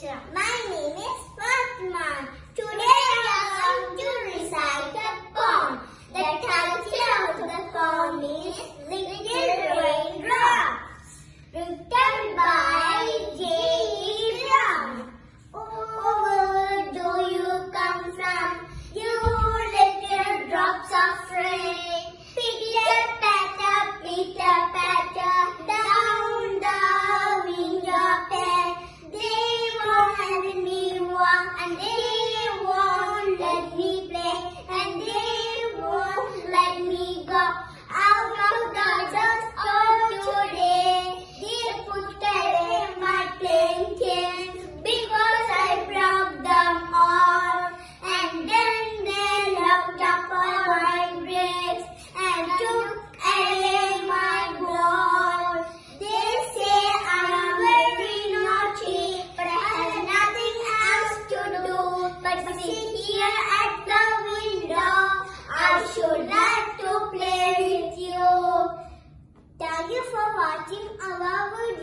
Krishna. My name is Fatman. Today I am going to recite a poem. The title of the poem is and need.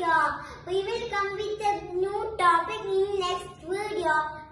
We will come with a new topic in next video.